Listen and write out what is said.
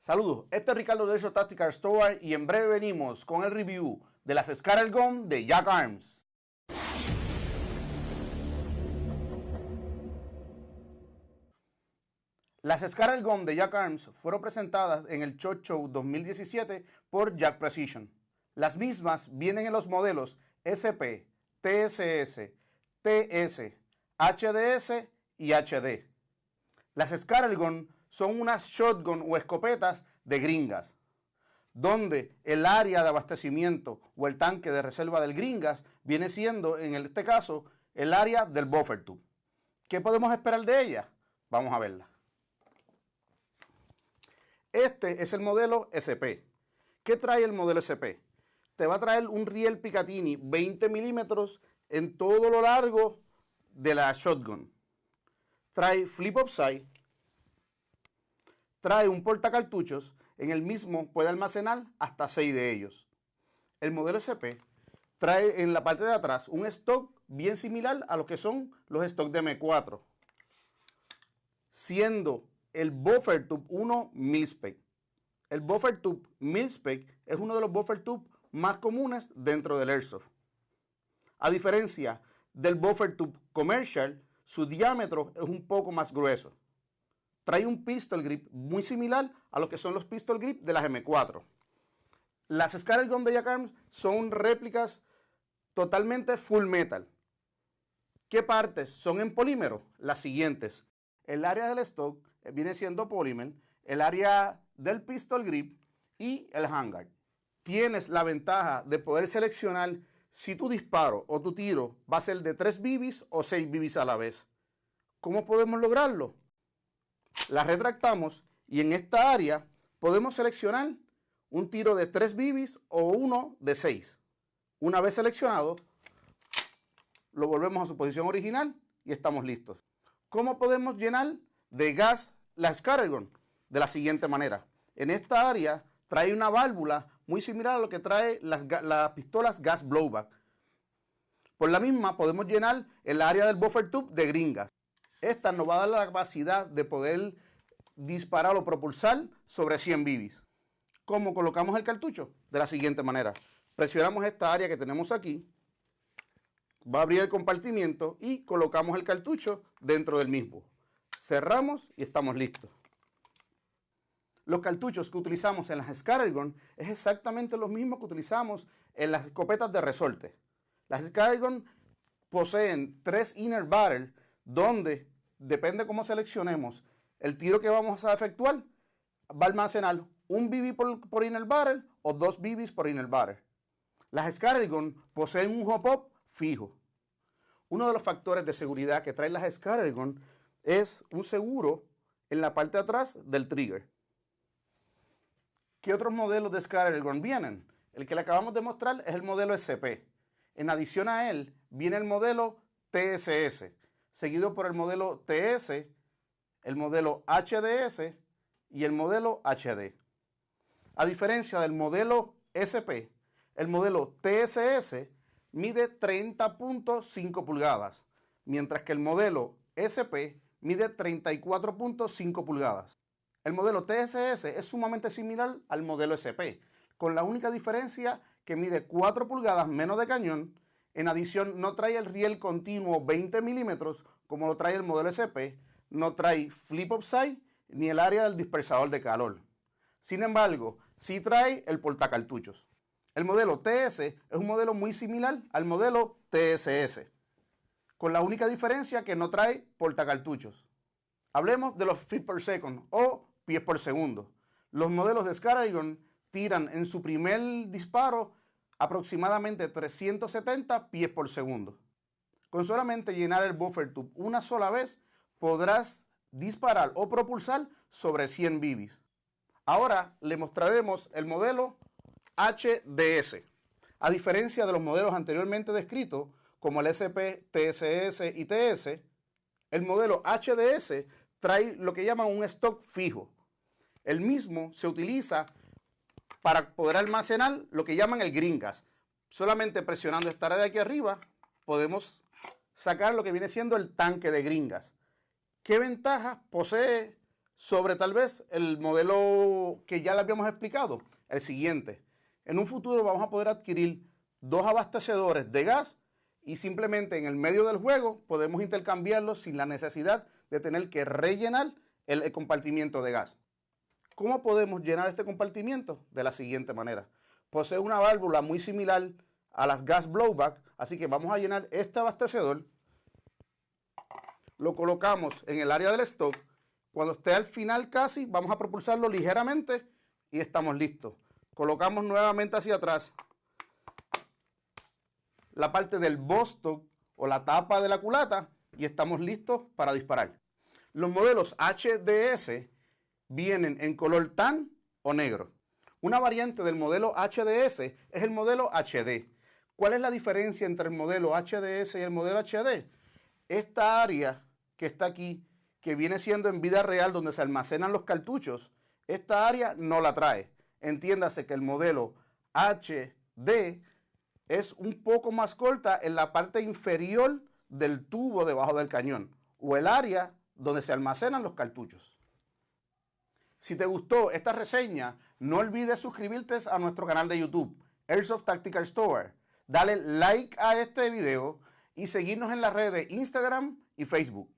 Saludos, este es Ricardo de Tactical Store y en breve venimos con el review de las Scarlet Gun de Jack Arms. Las Scarlet Gun de Jack Arms fueron presentadas en el SHOT Show 2017 por Jack Precision. Las mismas vienen en los modelos SP, TSS, TS, HDS y HD. Las Scarlet Gun son unas shotgun o escopetas de gringas, donde el área de abastecimiento o el tanque de reserva del gringas viene siendo, en este caso, el área del buffer tube. ¿Qué podemos esperar de ella? Vamos a verla. Este es el modelo SP. ¿Qué trae el modelo SP? Te va a traer un riel Picatinny 20 milímetros en todo lo largo de la shotgun. Trae flip upside, trae un portacartuchos, en el mismo puede almacenar hasta 6 de ellos. El modelo SP trae en la parte de atrás un stock bien similar a lo que son los stocks de M4, siendo el Buffer Tube 1 Milspec. El Buffer Tube Milspec es uno de los Buffer Tube más comunes dentro del Airsoft. A diferencia del Buffer Tube Commercial, su diámetro es un poco más grueso trae un pistol grip muy similar a lo que son los pistol grip de las M4. Las Scarlet Gun de Jack son réplicas totalmente full metal. ¿Qué partes son en polímero? Las siguientes. El área del stock viene siendo polímero, el área del pistol grip y el handguard. Tienes la ventaja de poder seleccionar si tu disparo o tu tiro va a ser de 3 bibis o 6 bibis a la vez. ¿Cómo podemos lograrlo? La retractamos y en esta área podemos seleccionar un tiro de 3 bibis o uno de 6. Una vez seleccionado, lo volvemos a su posición original y estamos listos. ¿Cómo podemos llenar de gas la Scaragon? De la siguiente manera. En esta área trae una válvula muy similar a lo que trae las, las pistolas gas blowback. Por la misma podemos llenar el área del buffer tube de gringas. Esta nos va a dar la capacidad de poder disparar o propulsar sobre 100 bibis. ¿Cómo colocamos el cartucho? De la siguiente manera. Presionamos esta área que tenemos aquí. Va a abrir el compartimiento y colocamos el cartucho dentro del mismo. Cerramos y estamos listos. Los cartuchos que utilizamos en las Scaragon es exactamente lo mismo que utilizamos en las escopetas de resorte. Las Scaragon poseen tres inner barrels donde, depende cómo seleccionemos el tiro que vamos a efectuar, va a almacenar un BB por, inner barrel o dos BBs por inner barrel. Las Scattergun poseen un hop-up fijo. Uno de los factores de seguridad que traen las Scattergun es un seguro en la parte atrás del trigger. ¿Qué otros modelos de Scattergun vienen? El que le acabamos de mostrar es el modelo SP. En adición a él viene el modelo TSS, seguido por el modelo TS, el modelo HDS y el modelo HD. A diferencia del modelo SP, el modelo TSS mide 30.5 pulgadas, mientras que el modelo SP mide 34.5 pulgadas. El modelo TSS es sumamente similar al modelo SP, con la única diferencia que mide 4 pulgadas menos de cañón en adición, no trae el riel continuo 20 milímetros como lo trae el modelo SP, no trae flip upside ni el área del dispersador de calor. Sin embargo, sí trae el portacartuchos. El modelo TS es un modelo muy similar al modelo TSS, con la única diferencia que no trae portacartuchos. Hablemos de los feet per second o pies por segundo. Los modelos de Scaragon tiran en su primer disparo aproximadamente 370 pies por segundo. Con solamente llenar el buffer tube una sola vez, podrás disparar o propulsar sobre 100 bibis. Ahora le mostraremos el modelo HDS. A diferencia de los modelos anteriormente descritos, como el SP, TSS y TS, el modelo HDS trae lo que llaman un stock fijo. El mismo se utiliza para poder almacenar lo que llaman el green gas. Solamente presionando esta red de aquí arriba podemos sacar lo que viene siendo el tanque de gringas. ¿Qué ventajas posee sobre tal vez el modelo que ya le habíamos explicado, el siguiente. En un futuro vamos a poder adquirir dos abastecedores de gas y simplemente en el medio del juego podemos intercambiarlos sin la necesidad de tener que rellenar el, compartimiento de gas. ¿Cómo podemos llenar este compartimiento? De la siguiente manera. Posee una válvula muy similar a las gas blowback, así que vamos a llenar este abastecedor. Lo colocamos en el área del stock. Cuando esté al final casi, vamos a propulsarlo ligeramente y estamos listos. Colocamos nuevamente hacia atrás la parte del bostock o la tapa de la culata y estamos listos para disparar. Los modelos HDS vienen en color tan o negro. Una variante del modelo HDS es el modelo HD. ¿Cuál es la diferencia entre el modelo HDS y el modelo HD? Esta área que está aquí, que viene siendo en vida real donde se almacenan los cartuchos, esta área no la trae. Entiéndase que el modelo HD es un poco más corta en la parte inferior del tubo debajo del cañón o el área donde se almacenan los cartuchos. Si te gustó esta reseña, no olvides suscribirte a nuestro canal de YouTube, Airsoft Tactical Store. Dale like a este video y seguirnos en las redes de Instagram y Facebook.